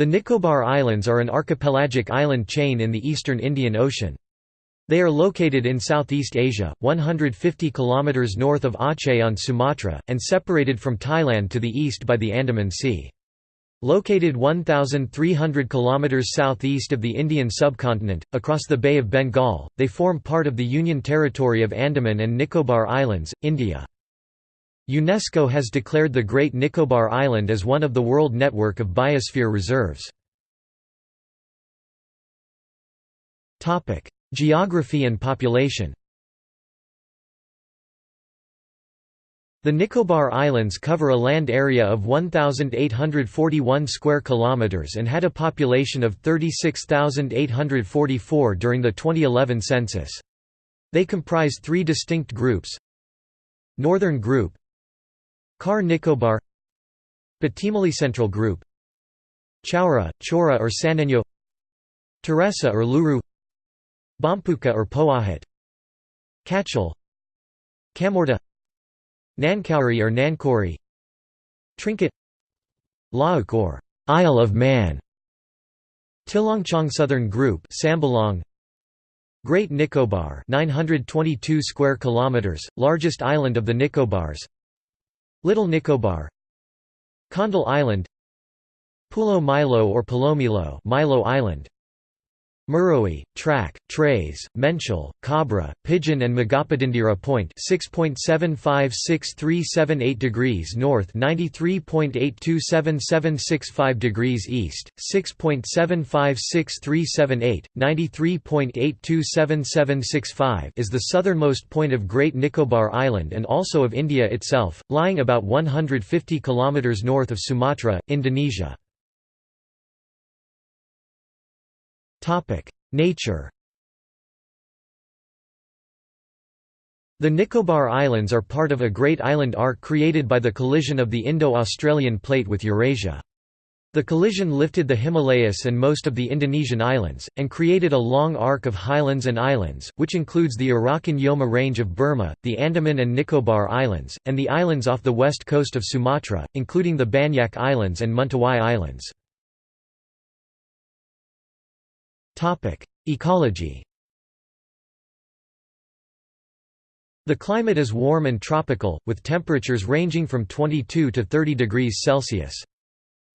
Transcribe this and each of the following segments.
The Nicobar Islands are an archipelagic island chain in the eastern Indian Ocean. They are located in Southeast Asia, 150 km north of Aceh on Sumatra, and separated from Thailand to the east by the Andaman Sea. Located 1,300 km southeast of the Indian subcontinent, across the Bay of Bengal, they form part of the Union Territory of Andaman and Nicobar Islands, India. UNESCO has declared the Great Nicobar Island as one of the World Network of Biosphere Reserves. Geography and population The Nicobar Islands cover a land area of 1841 square kilometers and had a population of 36844 during the 2011 census. They comprise three distinct groups. Northern Group Car Nicobar Batimali Central Group Chaura, Chora or Sanenyo Teresa or Luru Bampuka or Poahat Kachal Kamorta Nankauri or Nankori Trinket Lauk or Isle of Man Tillangchong Southern Group Sambelong Great Nicobar 922 square kilometers largest island of the Nicobars Little Nicobar. Kondul Island. Pulo Milo or Palomilo Milo Island Meroe, Trak, Treis, Menchal, Kabra, Pigeon and Megapod Indira Point 6.756378 degrees north 93.827765 degrees east, 6.756378, 93.827765 is the southernmost point of Great Nicobar Island and also of India itself, lying about 150 km north of Sumatra, Indonesia. Nature The Nicobar Islands are part of a great island arc created by the collision of the Indo-Australian plate with Eurasia. The collision lifted the Himalayas and most of the Indonesian islands, and created a long arc of highlands and islands, which includes the Arakan Yoma range of Burma, the Andaman and Nicobar Islands, and the islands off the west coast of Sumatra, including the Banyak Islands and Mentawai Islands. Ecology The climate is warm and tropical, with temperatures ranging from 22 to 30 degrees Celsius.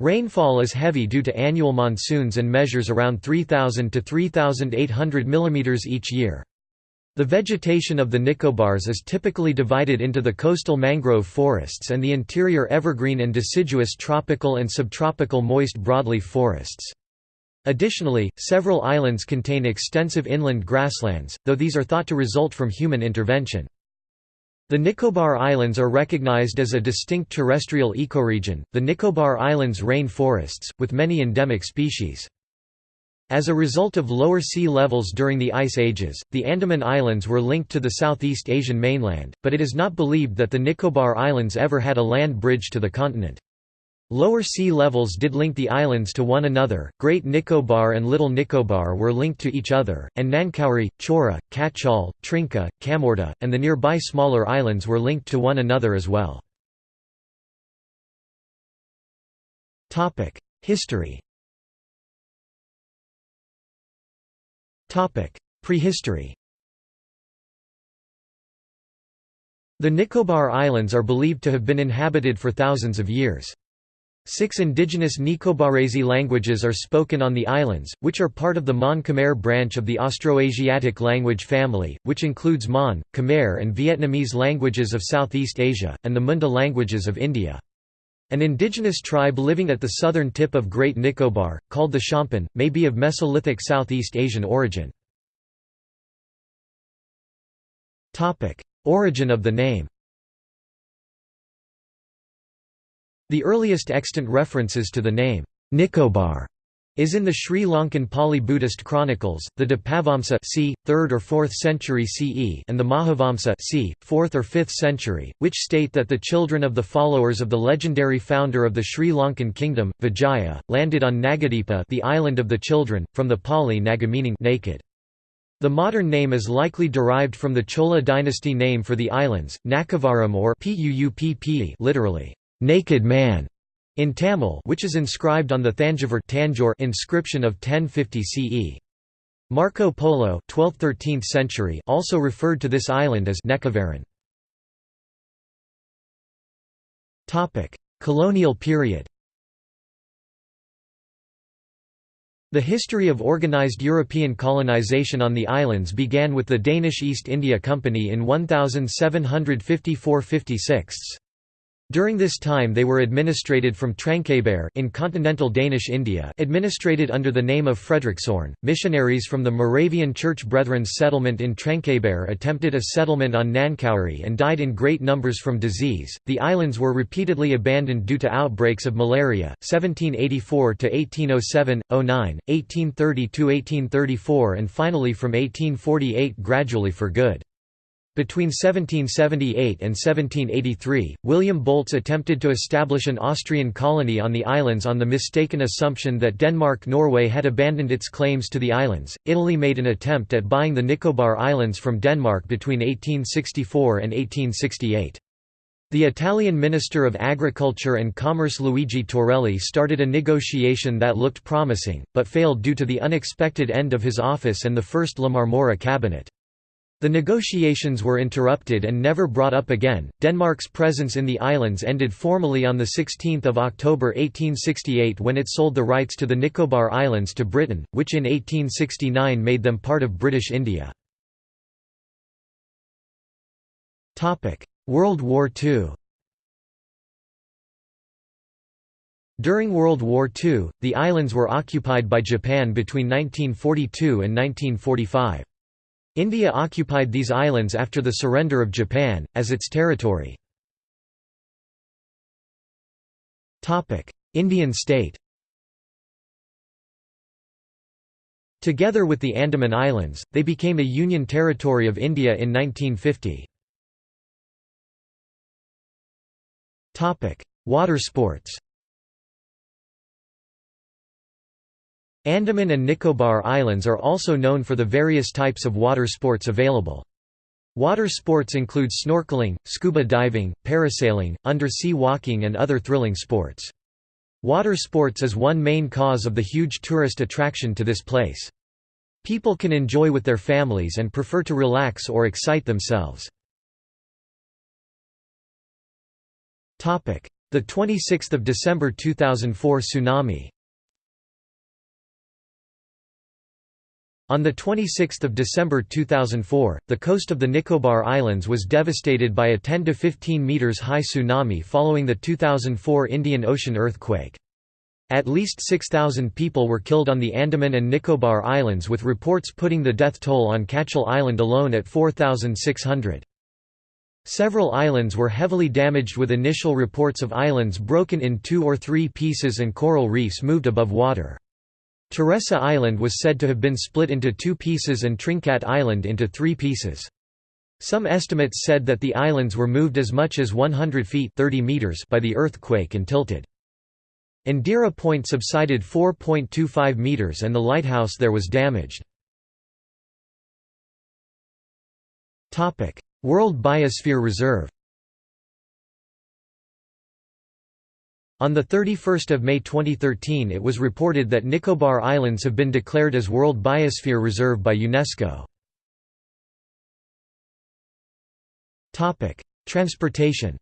Rainfall is heavy due to annual monsoons and measures around 3,000 to 3,800 mm each year. The vegetation of the Nicobars is typically divided into the coastal mangrove forests and the interior evergreen and deciduous tropical and subtropical moist broadleaf forests. Additionally, several islands contain extensive inland grasslands, though these are thought to result from human intervention. The Nicobar Islands are recognized as a distinct terrestrial ecoregion, the Nicobar Islands rain forests, with many endemic species. As a result of lower sea levels during the Ice Ages, the Andaman Islands were linked to the Southeast Asian mainland, but it is not believed that the Nicobar Islands ever had a land bridge to the continent. Lower sea levels did link the islands to one another, Great Nicobar and Little Nicobar were linked to each other, and Nankauri, Chora, Kachal, Trinca, Kamorta, and the nearby smaller islands were linked to one another as well. History Prehistory The Nicobar Islands are believed to have been inhabited for thousands of years. Six indigenous Nicobarese languages are spoken on the islands, which are part of the Mon-Khmer branch of the Austroasiatic language family, which includes Mon, Khmer and Vietnamese languages of Southeast Asia, and the Munda languages of India. An indigenous tribe living at the southern tip of Great Nicobar, called the Shompen, may be of Mesolithic Southeast Asian origin. Origin of the name The earliest extant references to the name, Nicobar, is in the Sri Lankan Pali Buddhist chronicles, the Dipavamsa c. 3rd or 4th century CE and the Mahavamsa c. 4th or 5th century, which state that the children of the followers of the legendary founder of the Sri Lankan kingdom, Vijaya, landed on Nagadipa the island of the children, from the Pali Naga meaning naked. The modern name is likely derived from the Chola dynasty name for the islands, Nakavaram or literally, naked man. in Tamil which is inscribed on the Thanjavur inscription of 1050 CE. Marco Polo 12th–13th century also referred to this island as Nekavaran. Colonial period The history of organized European colonization on the islands began with the Danish East India Company in 1754–56. During this time they were administrated from Tranquebar in continental Danish India administrated under the name of Frederiksborn. Missionaries from the Moravian Church Brethren's settlement in Tranquebar attempted a settlement on Nankauri and died in great numbers from disease. The islands were repeatedly abandoned due to outbreaks of malaria, 1784 to 1807, 09, 1830 to 1834 and finally from 1848 gradually for good. Between 1778 and 1783, William Bolts attempted to establish an Austrian colony on the islands on the mistaken assumption that Denmark-Norway had abandoned its claims to the islands. Italy made an attempt at buying the Nicobar Islands from Denmark between 1864 and 1868. The Italian Minister of Agriculture and Commerce Luigi Torelli started a negotiation that looked promising, but failed due to the unexpected end of his office and the first La Marmora cabinet. The negotiations were interrupted and never brought up again. Denmark's presence in the islands ended formally on 16 October 1868 when it sold the rights to the Nicobar Islands to Britain, which in 1869 made them part of British India. World War II During World War II, the islands were occupied by Japan between 1942 and 1945. India occupied these islands after the surrender of Japan, as its territory. Indian state Together with the Andaman Islands, they became a Union Territory of India in 1950. Water sports Andaman and Nicobar Islands are also known for the various types of water sports available. Water sports include snorkeling, scuba diving, parasailing, undersea walking and other thrilling sports. Water sports is one main cause of the huge tourist attraction to this place. People can enjoy with their families and prefer to relax or excite themselves. The 26th of December 2004 tsunami On 26 December 2004, the coast of the Nicobar Islands was devastated by a 10 to 15 metres high tsunami following the 2004 Indian Ocean earthquake. At least 6,000 people were killed on the Andaman and Nicobar Islands with reports putting the death toll on Katchal Island alone at 4,600. Several islands were heavily damaged with initial reports of islands broken in two or three pieces and coral reefs moved above water. Teresa Island was said to have been split into two pieces and Trinkat Island into three pieces. Some estimates said that the islands were moved as much as 100 feet 30 meters by the earthquake and tilted. Indira Point subsided 4.25 meters and the lighthouse there was damaged. World Biosphere Reserve On 31 May 2013 it was reported that Nicobar Islands have been declared as World Biosphere Reserve by UNESCO. Transportation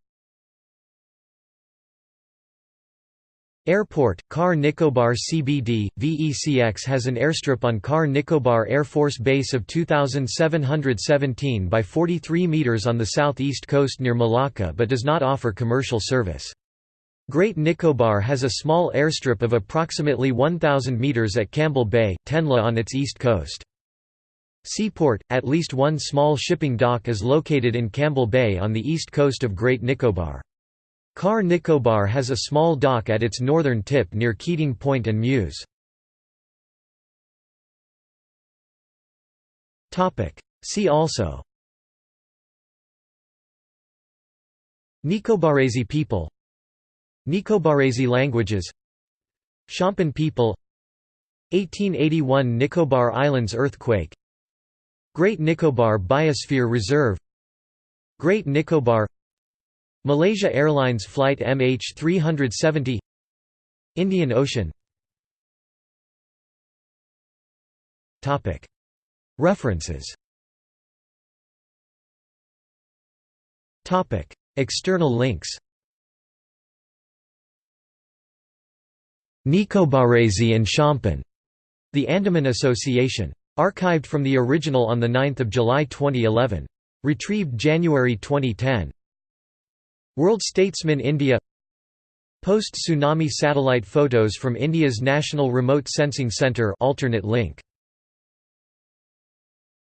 Airport, Car Nicobar CBD, VECX has an airstrip on Car Nicobar Air Force Base of 2,717 by 43 metres on the southeast coast near Malacca but does not offer commercial service. Great Nicobar has a small airstrip of approximately 1,000 metres at Campbell Bay, Tenla on its east coast. Seaport, at least one small shipping dock is located in Campbell Bay on the east coast of Great Nicobar. Car Nicobar has a small dock at its northern tip near Keating Point and Mews. See also Nicobarese people Nicobarese languages. Shompen people. 1881 Nicobar Islands earthquake. Great Nicobar Biosphere Reserve. Great Nicobar. Malaysia Airlines Flight MH370 Indian Ocean. References. External links Nicobarese and Shompen. The Andaman Association. Archived from the original on 9 July 2011. Retrieved January 2010. World Statesman India Post-tsunami satellite photos from India's National Remote Sensing Centre alternate link